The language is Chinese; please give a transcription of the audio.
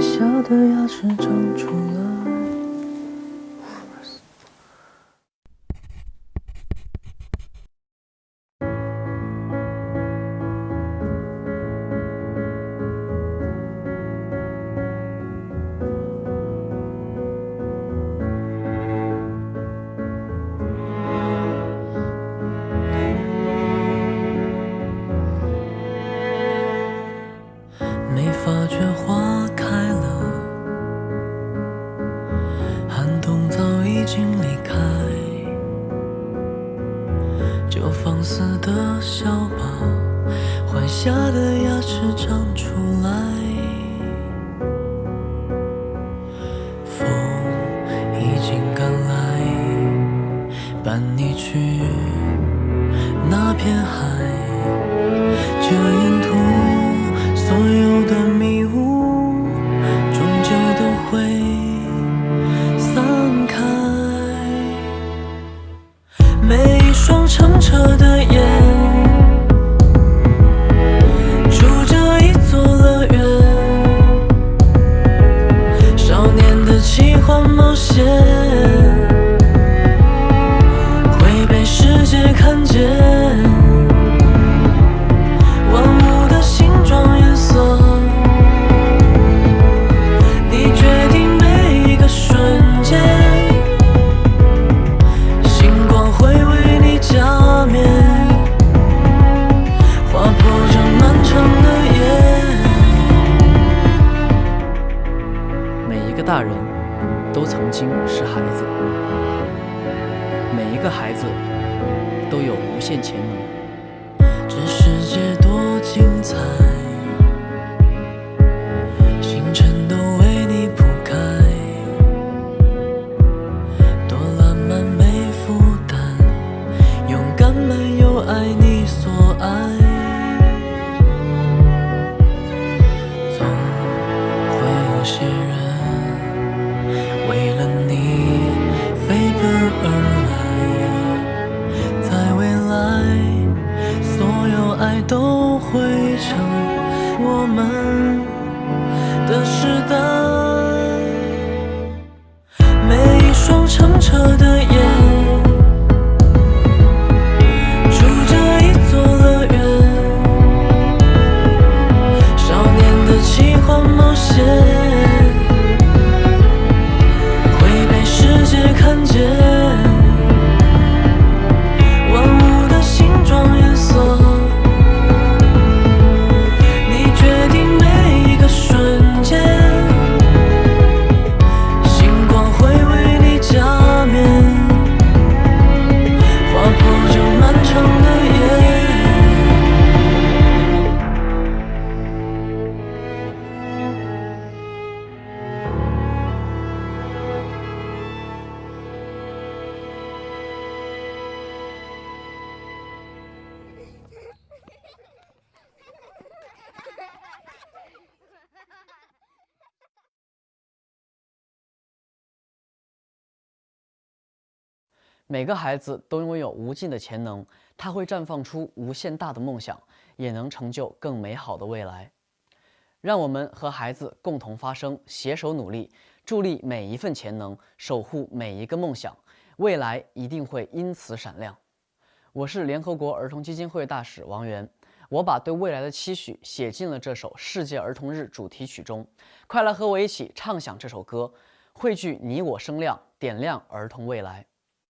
笑的牙齿长出了的笑吧，坏下的牙齿长出来。风已经赶来，伴你去那片海，每一个孩子都有无限潜能。这世界多精彩，星辰都为你铺开，多浪漫没负担，勇敢漫游爱你所爱，总会有些都会成我们的时代。每一双澄澈的每个孩子都拥有无尽的潜能，他会绽放出无限大的梦想，也能成就更美好的未来。让我们和孩子共同发声，携手努力，助力每一份潜能，守护每一个梦想，未来一定会因此闪亮。我是联合国儿童基金会大使王源，我把对未来的期许写进了这首世界儿童日主题曲中。快来和我一起唱响这首歌，汇聚你我声量，点亮儿童未来。